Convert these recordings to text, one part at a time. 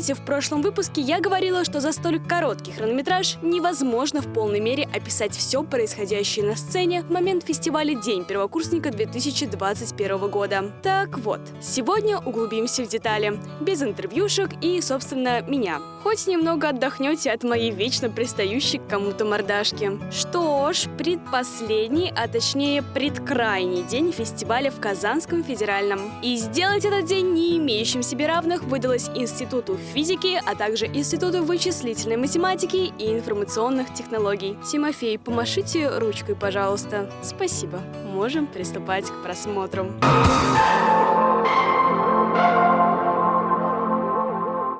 Помните, в прошлом выпуске я говорила, что за столь короткий хронометраж невозможно в полной мере описать все происходящее на сцене в момент фестиваля День первокурсника 2021 года. Так вот, сегодня углубимся в детали, без интервьюшек и, собственно, меня. Хоть немного отдохнете от моей вечно пристающей к кому-то мордашки. Что ж, предпоследний, а точнее предкрайний день фестиваля в Казанском федеральном. И сделать этот день не имеющим себе равных выдалось Институту физики, а также Институту вычислительной математики и информационных технологий. Тимофей, помашите ручкой, пожалуйста. Спасибо. Можем приступать к просмотру.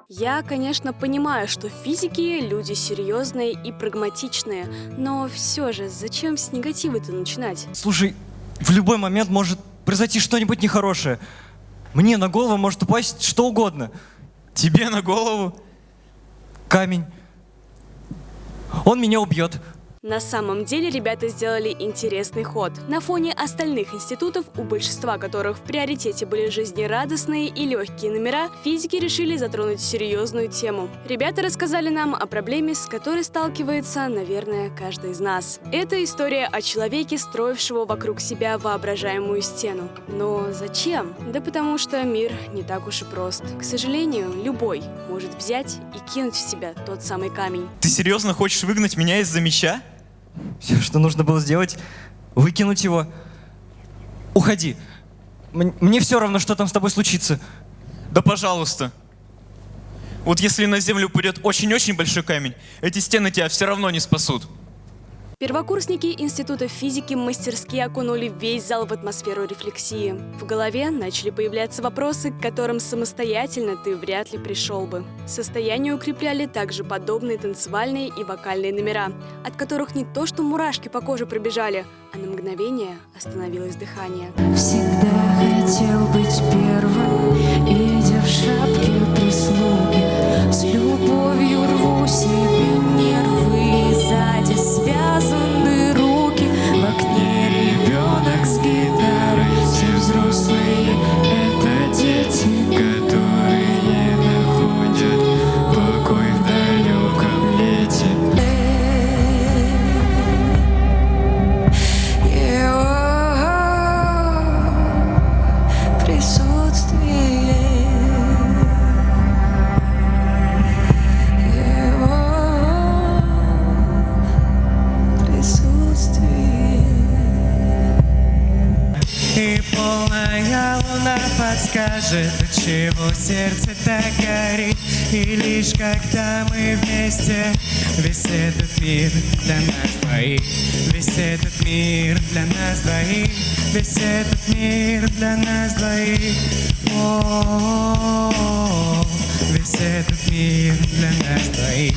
Я, конечно, понимаю, что физики люди серьезные и прагматичные, но все же, зачем с негатива-то начинать? Слушай, в любой момент может произойти что-нибудь нехорошее. Мне на голову может упасть что угодно. Тебе на голову? Камень. Он меня убьет. На самом деле ребята сделали интересный ход. На фоне остальных институтов, у большинства которых в приоритете были жизнерадостные и легкие номера, физики решили затронуть серьезную тему. Ребята рассказали нам о проблеме, с которой сталкивается, наверное, каждый из нас. Это история о человеке, строившего вокруг себя воображаемую стену. Но зачем? Да потому что мир не так уж и прост. К сожалению, любой может взять и кинуть в себя тот самый камень. Ты серьезно хочешь выгнать меня из-за меча? Все, что нужно было сделать, выкинуть его. Уходи. М- Мне все равно, что там с тобой случится. Да пожалуйста. Вот если на землю упадет очень-очень большой камень, эти стены тебя все равно не спасут. Первокурсники Института физики мастерски окунули весь зал в атмосферу рефлексии. В голове начали появляться вопросы, к которым самостоятельно ты вряд ли пришел бы. Состояние укрепляли также подобные танцевальные и вокальные номера, от которых не то что мурашки по коже пробежали, а на мгновение остановилось дыхание. Всегда хотел быть первым, идя в шапке прислуги. И полная луна подскажет, чего сердце так горит. И лишь когда мы вместе Весь этот мир для нас двоих. Весь этот мир для нас двоих. Весь этот мир для нас двоих. О, Весь этот мир для нас двоих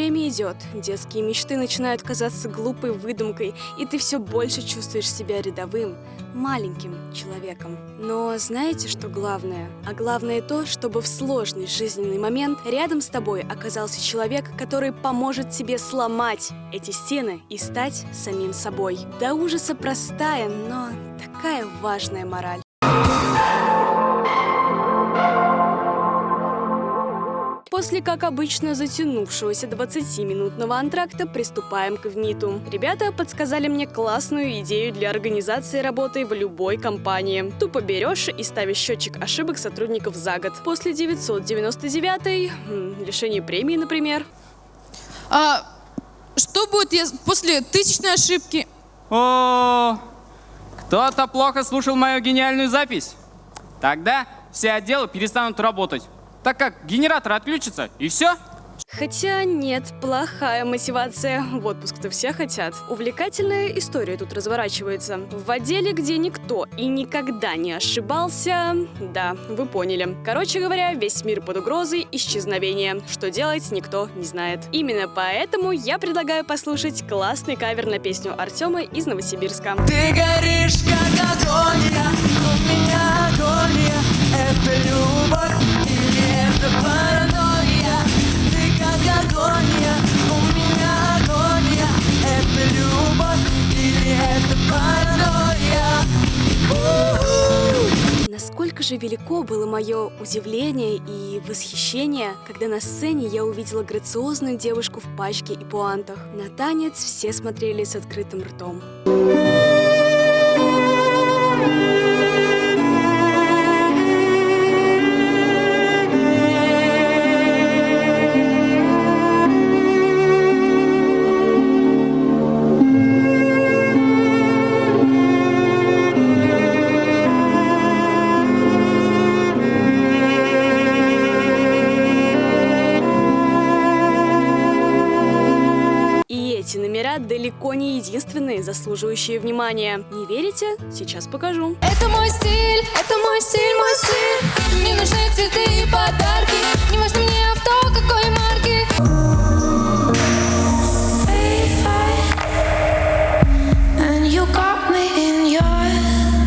Время идет, детские мечты начинают казаться глупой выдумкой, и ты все больше чувствуешь себя рядовым, маленьким человеком. Но знаете, что главное? А главное то, чтобы в сложный жизненный момент рядом с тобой оказался человек, который поможет тебе сломать эти стены и стать самим собой. До ужаса простая, но такая важная мораль. После, как обычно, затянувшегося 20-минутного антракта приступаем к ВМИТу. Ребята подсказали мне классную идею для организации работы в любой компании. Тупо берешь и ставишь счетчик ошибок сотрудников за год. После 999 м, лишение премии, например. А что будет ес- после тысячной ошибки? О, кто-то плохо слушал мою гениальную запись. Тогда все отделы перестанут работать, так как генератор отключится, и все. Хотя нет, плохая мотивация. В отпуск-то все хотят. Увлекательная история тут разворачивается. В отделе, где никто и никогда не ошибался... Да, вы поняли. Короче говоря, весь мир под угрозой исчезновения. Что делать, никто не знает. Именно поэтому я предлагаю послушать классный кавер на песню Артема из Новосибирска. Ты горишь, как агония, у меня агония Это любовь У-у-у. же велико было мое удивление и восхищение, когда на сцене я увидела грациозную девушку в пачке и пуантах. На танец все смотрели с открытым ртом. И далеко не единственные, заслуживающие внимания. Не верите? Сейчас покажу. Это мой стиль, это мой стиль, мой стиль Мне нужны цветы и подарки Не важно мне авто, какой марки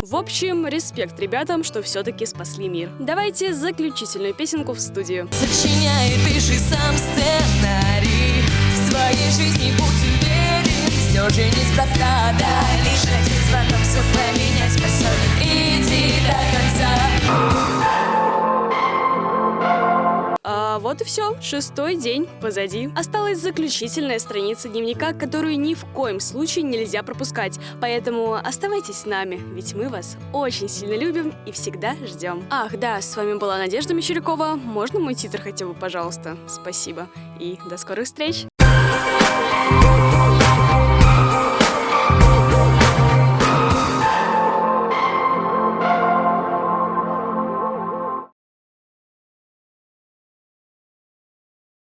В общем, респект ребятам, что все-таки спасли мир. Давайте заключительную песенку в студию. Сочиняй и пиши сам сценарий В своей жизни будь уверен Все же неспроста Дай лишь один звонок Все поменять способен Иди до конца А вот и все. Шестой день позади. Осталась заключительная страница дневника, которую ни в коем случае нельзя пропускать. Поэтому оставайтесь с нами, ведь мы вас очень сильно любим и всегда ждем. Ах, да, с вами была Надежда Мещерякова. Можно мой титр хотя бы, пожалуйста? Спасибо. И до скорых встреч.